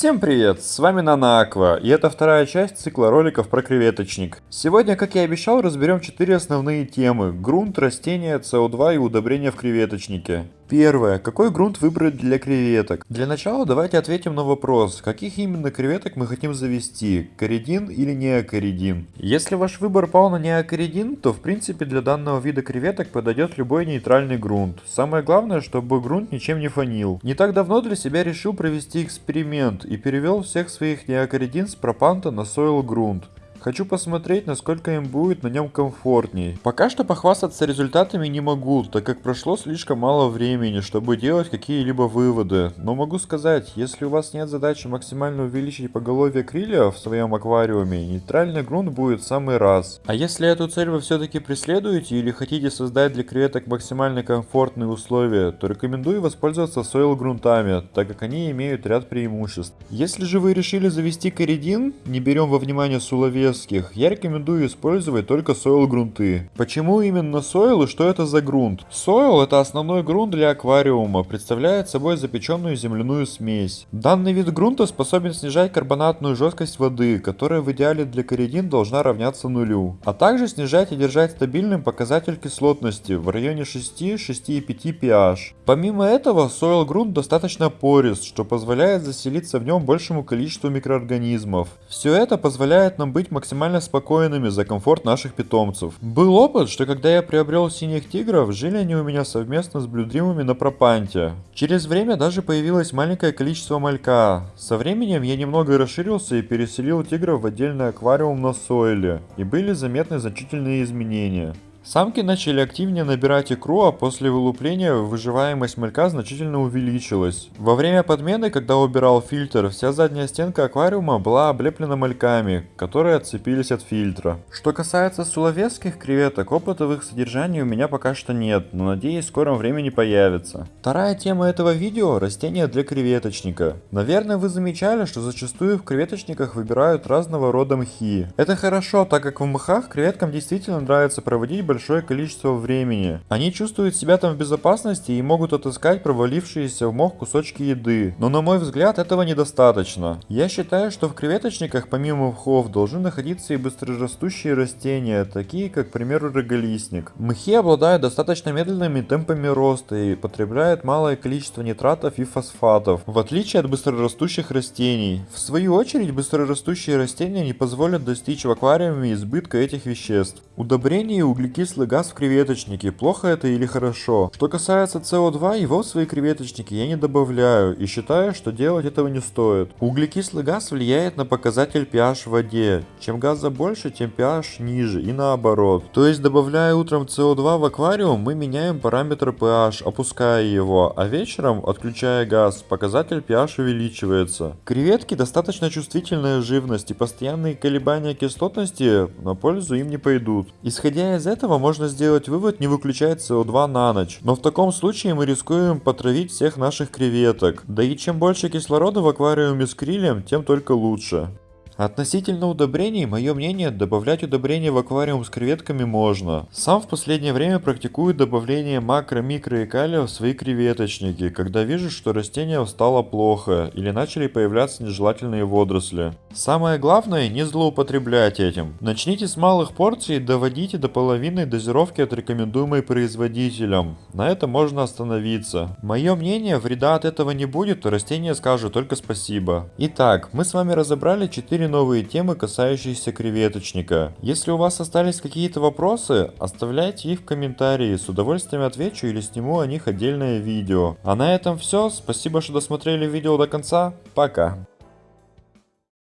Всем привет, с вами Нана Аква, и это вторая часть цикла роликов про креветочник. Сегодня, как и обещал, разберем четыре основные темы. Грунт, растения, СО2 и удобрения в креветочнике. Первое. Какой грунт выбрать для креветок? Для начала давайте ответим на вопрос, каких именно креветок мы хотим завести, коридин или неокоридин. Если ваш выбор пал на неокоридин, то в принципе для данного вида креветок подойдет любой нейтральный грунт. Самое главное, чтобы грунт ничем не фонил. Не так давно для себя решил провести эксперимент и перевел всех своих неокоридин с пропанта на сойл грунт. Хочу посмотреть, насколько им будет на нем комфортней. Пока что похвастаться результатами не могу, так как прошло слишком мало времени, чтобы делать какие-либо выводы. Но могу сказать, если у вас нет задачи максимально увеличить поголовье крылья в своем аквариуме, нейтральный грунт будет в самый раз. А если эту цель вы все-таки преследуете или хотите создать для креветок максимально комфортные условия, то рекомендую воспользоваться сойл грунтами, так как они имеют ряд преимуществ. Если же вы решили завести коридин, не берем во внимание суловес резких, я рекомендую использовать только сойл грунты. Почему именно сойл и что это за грунт? Сойл это основной грунт для аквариума, представляет собой запеченную земляную смесь. Данный вид грунта способен снижать карбонатную жесткость воды, которая в идеале для коридин должна равняться нулю, а также снижать и держать стабильным показатель кислотности в районе 6-6,5 pH. Помимо этого, сойл грунт достаточно порист, что позволяет заселиться в нем большему количеству микроорганизмов. Все это позволяет нам быть максимально спокойными за комфорт наших питомцев. Был опыт, что когда я приобрел синих тигров, жили они у меня совместно с блюдримами на пропанте. Через время даже появилось маленькое количество малька. Со временем я немного расширился и переселил тигров в отдельный аквариум на сойле, и были заметны значительные изменения. Самки начали активнее набирать икру, а после вылупления выживаемость малька значительно увеличилась. Во время подмены, когда убирал фильтр, вся задняя стенка аквариума была облеплена мальками, которые отцепились от фильтра. Что касается суловецких креветок, опыта в их содержании у меня пока что нет, но надеюсь в скором времени появится. Вторая тема этого видео – растения для креветочника. Наверное вы замечали, что зачастую в креветочниках выбирают разного рода мхи. Это хорошо, так как в мхах креветкам действительно нравится проводить большое количество времени. Они чувствуют себя там в безопасности и могут отыскать провалившиеся в мох кусочки еды. Но на мой взгляд этого недостаточно. Я считаю, что в креветочниках помимо мхов должны находиться и быстрорастущие растения, такие как, к примеру, роголистник. Мхи обладают достаточно медленными темпами роста и потребляют малое количество нитратов и фосфатов, в отличие от быстрорастущих растений. В свою очередь, быстрорастущие растения не позволят достичь в аквариуме избытка этих веществ. Удобрение и углекислый углекислый газ в креветочнике, плохо это или хорошо. Что касается СО2, его в свои креветочники я не добавляю и считаю, что делать этого не стоит. Углекислый газ влияет на показатель pH в воде. Чем газа больше, тем pH ниже и наоборот. То есть добавляя утром СО2 в аквариум, мы меняем параметр pH, опуская его, а вечером, отключая газ, показатель pH увеличивается. Креветки достаточно чувствительная живность и постоянные колебания кислотности на пользу им не пойдут. Исходя из этого, этого можно сделать вывод не выключать СО2 на ночь, но в таком случае мы рискуем потравить всех наших креветок. Да и чем больше кислорода в аквариуме с крилем, тем только лучше. Относительно удобрений, мое мнение, добавлять удобрения в аквариум с креветками можно. Сам в последнее время практикую добавление макро, микро и калия в свои креветочники, когда вижу, что растение стало плохо или начали появляться нежелательные водоросли. Самое главное, не злоупотреблять этим. Начните с малых порций и доводите до половины дозировки от рекомендуемой производителем. На этом можно остановиться. Мое мнение, вреда от этого не будет, растение скажет только спасибо. Итак, мы с вами разобрали 4 новые темы, касающиеся креветочника. Если у вас остались какие-то вопросы, оставляйте их в комментарии, с удовольствием отвечу или сниму о них отдельное видео. А на этом все, спасибо, что досмотрели видео до конца, пока.